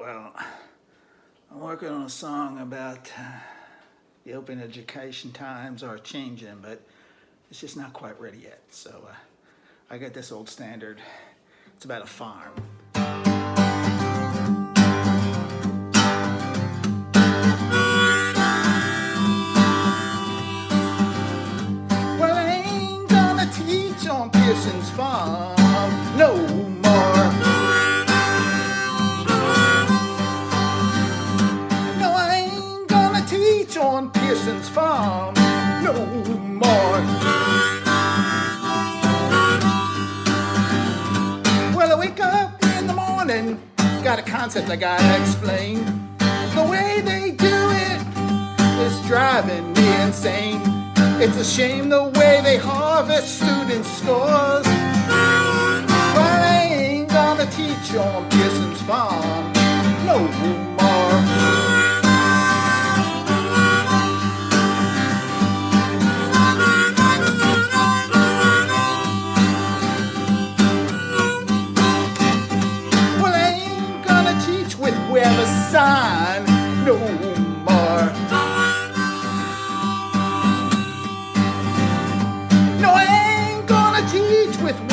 Well, I'm working on a song about uh, the open education times are changing, but it's just not quite ready yet. So uh, I got this old standard. It's about a farm. Well, I ain't gonna teach on Pearson's farm no Pearson's farm no more. Well, I wake up in the morning, got a concept I gotta explain. The way they do it is driving me insane. It's a shame the way they harvest student scores.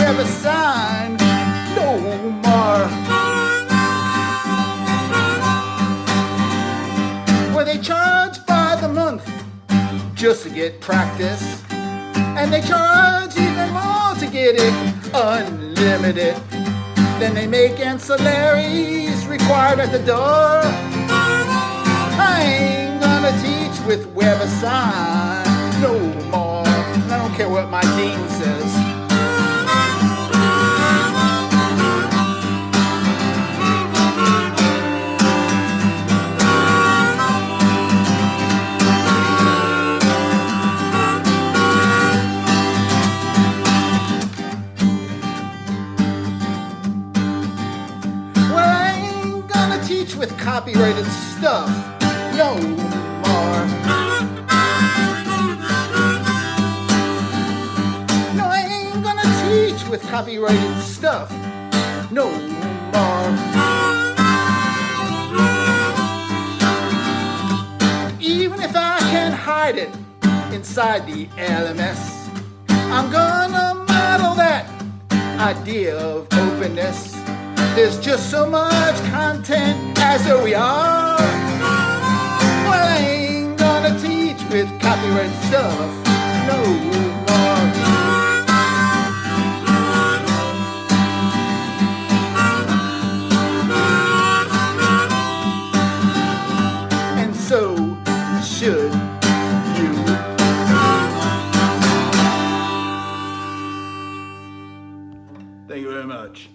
With sign no more. Where they charge by the month just to get practice. And they charge even more to get it unlimited. Then they make ancillaries required at the door. I ain't gonna teach with WebAssign no more. I don't care what my dean says. Gonna with copyrighted stuff no more. No, I ain't gonna teach with copyrighted stuff no more. Even if I can hide it inside the LMS, I'm gonna model that idea of openness. There's just so much content as we are. Well, I ain't gonna teach with copyright stuff no more. And so should you. Thank you very much.